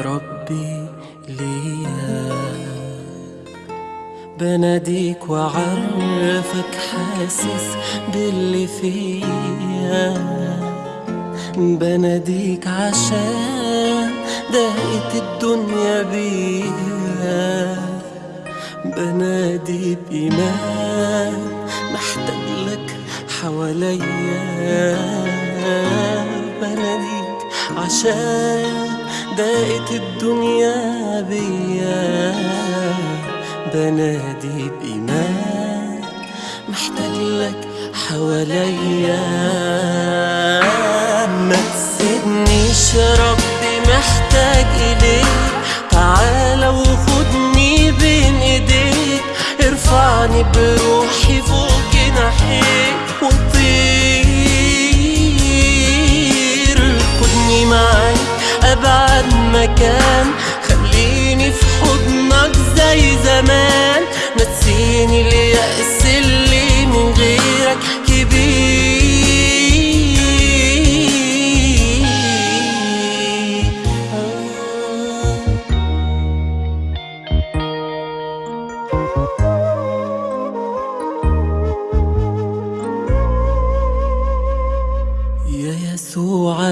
ربي ليا. بناديك وعرفك حاسس باللي فيا. بناديك عشان ضاقت الدنيا بيا. بنادي بإيمان محتاج لك حواليا. بناديك عشان ضاقت الدنيا بيا. بنادي بإيمان محتاج لك حواليا. ما تسيبنيش يا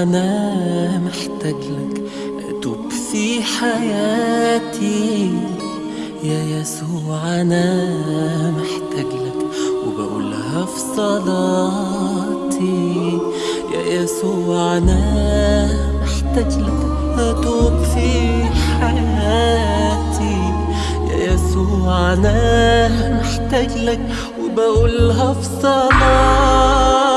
أنا محتاج لك أتوب في حياتي. يا يسوع أنا محتاج لك وبقولها في صلاتي. يا يسوع أنا محتاج لك أتوب في حياتي. يا يسوع أنا محتاج لك وبقولها في صلاتي.